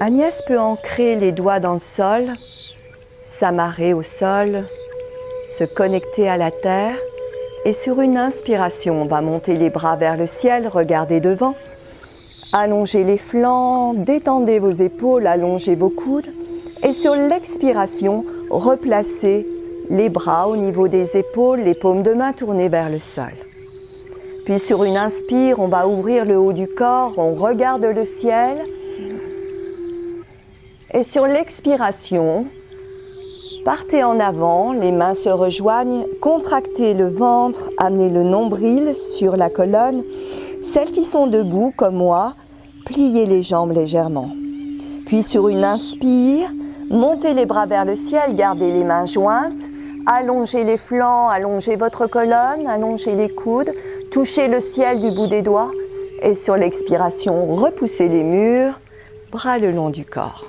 Agnès peut ancrer les doigts dans le sol, s'amarrer au sol, se connecter à la terre et sur une inspiration, on va monter les bras vers le ciel, regarder devant, allongez les flancs, détendez vos épaules, allongez vos coudes et sur l'expiration, replacez les bras au niveau des épaules, les paumes de main tournées vers le sol. Puis sur une inspire, on va ouvrir le haut du corps, on regarde le ciel et sur l'expiration, partez en avant, les mains se rejoignent, contractez le ventre, amenez le nombril sur la colonne. Celles qui sont debout, comme moi, pliez les jambes légèrement. Puis sur une inspire, montez les bras vers le ciel, gardez les mains jointes, allongez les flancs, allongez votre colonne, allongez les coudes, touchez le ciel du bout des doigts et sur l'expiration, repoussez les murs, bras le long du corps.